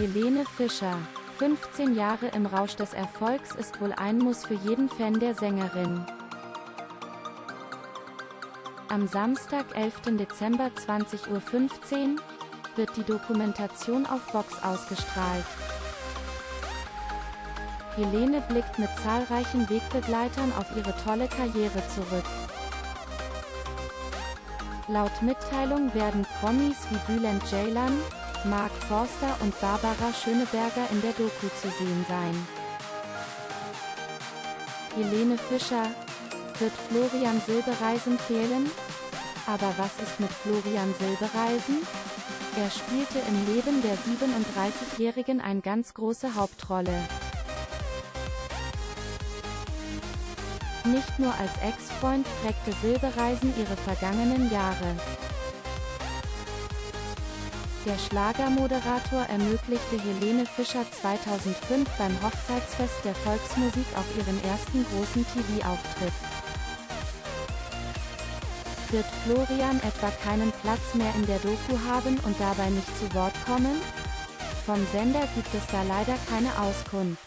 Helene Fischer. 15 Jahre im Rausch des Erfolgs ist wohl ein Muss für jeden Fan der Sängerin. Am Samstag, 11. Dezember 20.15 Uhr wird die Dokumentation auf Vox ausgestrahlt. Helene blickt mit zahlreichen Wegbegleitern auf ihre tolle Karriere zurück. Laut Mitteilung werden Promis wie Bülent Ceylan, Mark Forster und Barbara Schöneberger in der Doku zu sehen sein. Helene Fischer, wird Florian Silbereisen fehlen? Aber was ist mit Florian Silbereisen? Er spielte im Leben der 37-Jährigen eine ganz große Hauptrolle. Nicht nur als Ex-Freund prägte Silbereisen ihre vergangenen Jahre. Der Schlagermoderator ermöglichte Helene Fischer 2005 beim Hochzeitsfest der Volksmusik auf ihren ersten großen TV-Auftritt. Wird Florian etwa keinen Platz mehr in der Doku haben und dabei nicht zu Wort kommen? Vom Sender gibt es da leider keine Auskunft.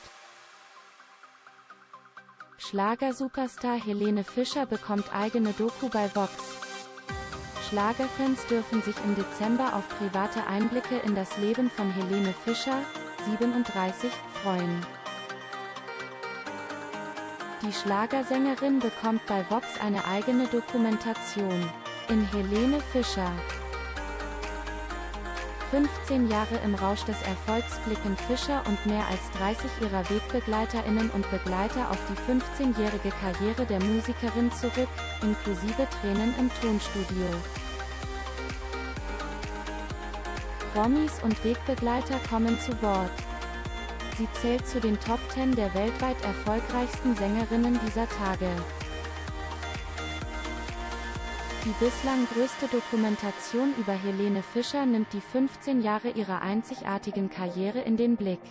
Schlagersuperstar Helene Fischer bekommt eigene Doku bei Vox. Schlagerfans dürfen sich im Dezember auf private Einblicke in das Leben von Helene Fischer, 37, freuen. Die Schlagersängerin bekommt bei Vox eine eigene Dokumentation. In Helene Fischer 15 Jahre im Rausch des Erfolgs blicken Fischer und mehr als 30 ihrer Wegbegleiterinnen und Begleiter auf die 15-jährige Karriere der Musikerin zurück, inklusive Tränen im Tonstudio. Promis und Wegbegleiter kommen zu Wort. Sie zählt zu den Top 10 der weltweit erfolgreichsten Sängerinnen dieser Tage. Die bislang größte Dokumentation über Helene Fischer nimmt die 15 Jahre ihrer einzigartigen Karriere in den Blick.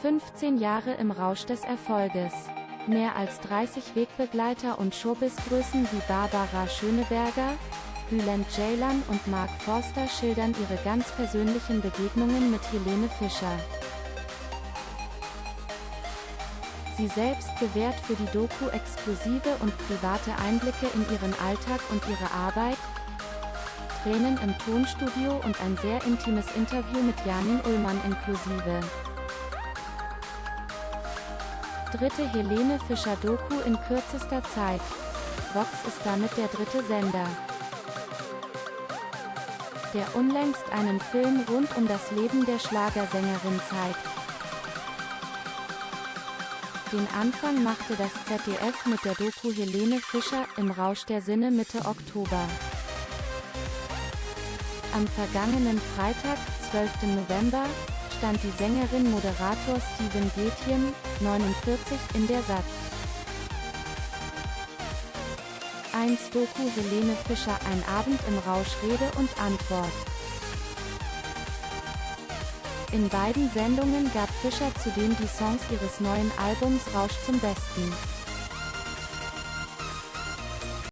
15 Jahre im Rausch des Erfolges. Mehr als 30 Wegbegleiter und Showbiz-Größen wie Barbara Schöneberger, Bülent Ceylan und Mark Forster schildern ihre ganz persönlichen Begegnungen mit Helene Fischer. Sie selbst gewährt für die Doku exklusive und private Einblicke in ihren Alltag und ihre Arbeit, Tränen im Tonstudio und ein sehr intimes Interview mit Janin Ullmann inklusive. Dritte Helene Fischer Doku in kürzester Zeit. Vox ist damit der dritte Sender der unlängst einen Film rund um das Leben der Schlagersängerin zeigt. Den Anfang machte das ZDF mit der Doku Helene Fischer im Rausch der Sinne Mitte Oktober. Am vergangenen Freitag, 12. November, stand die Sängerin Moderator Steven Gätjen, 49, in der Satz. 1 Doku Helene Fischer Ein Abend im Rausch Rede und Antwort. In beiden Sendungen gab Fischer zudem die Songs ihres neuen Albums Rausch zum Besten.